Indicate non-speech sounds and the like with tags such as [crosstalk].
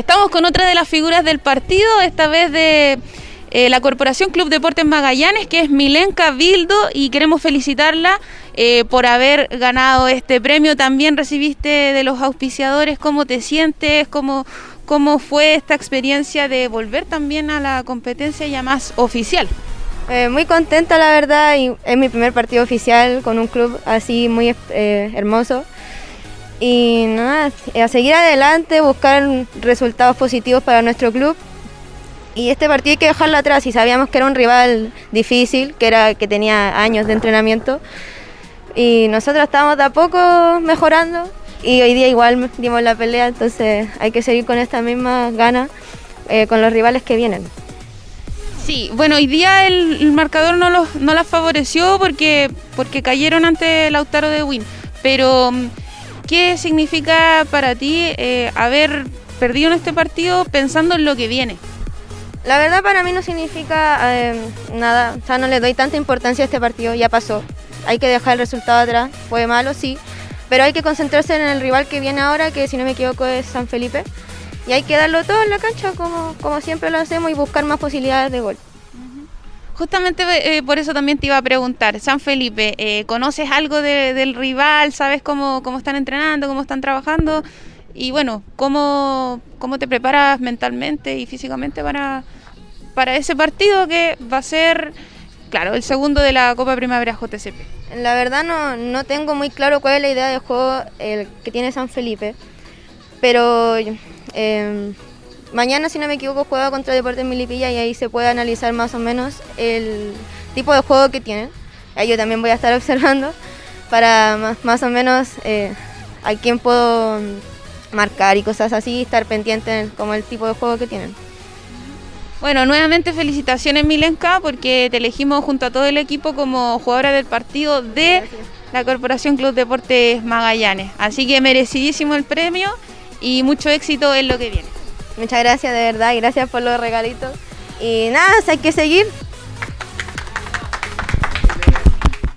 Estamos con otra de las figuras del partido, esta vez de eh, la Corporación Club Deportes Magallanes, que es Milenka Bildo, y queremos felicitarla eh, por haber ganado este premio. También recibiste de los auspiciadores, ¿cómo te sientes? ¿Cómo, cómo fue esta experiencia de volver también a la competencia ya más oficial? Eh, muy contenta la verdad, y es mi primer partido oficial con un club así muy hermoso. Y nada, a seguir adelante, buscar resultados positivos para nuestro club y este partido hay que dejarlo atrás y sabíamos que era un rival difícil, que, era, que tenía años de entrenamiento. Y nosotros estábamos de a poco mejorando y hoy día igual dimos la pelea, entonces hay que seguir con esta misma gana eh, con los rivales que vienen. Sí, bueno, hoy día el, marcador no, los, no las favoreció porque, porque cayeron ante Lautaro de Win, pero ¿qué significa para ti eh, haber perdido en este partido pensando en lo que viene? La verdad para mí no significa eh, nada, o sea, no le doy tanta importancia a este partido, ya pasó. Hay que dejar el resultado atrás, fue malo, sí, pero hay que concentrarse en el rival que viene ahora, que si no me equivoco es San Felipe, y hay que darlo todo en la cancha como, como siempre lo hacemos y buscar más posibilidades de gol. Justamente eh, por eso también te iba a preguntar, San Felipe, eh, ¿conoces algo del rival? ¿Sabes cómo, cómo están entrenando, cómo están trabajando? y bueno, ¿cómo, cómo te preparas mentalmente y físicamente para, para ese partido que va a ser, claro, el segundo de la Copa Primavera JCP? La verdad no, no tengo muy claro cuál es la idea de juego el que tiene San Felipe, pero em, mañana, si no me equivoco, juega contra Deportes Milipilla y ahí se puede analizar más o menos el tipo de juego que tienen. Ahí yo también voy a estar [laughs] observando para más, o menos eh, a quién puedo marcar y cosas así, estar pendiente como el tipo de juego que tienen. Bueno, nuevamente felicitaciones Milenka porque te elegimos junto a todo el equipo como jugadora del partido de la Corporación Club Deportes Magallanes. Así que merecidísimo el premio y mucho éxito en lo que viene. Muchas gracias de verdad y gracias por los regalitos. Y nada, hay que seguir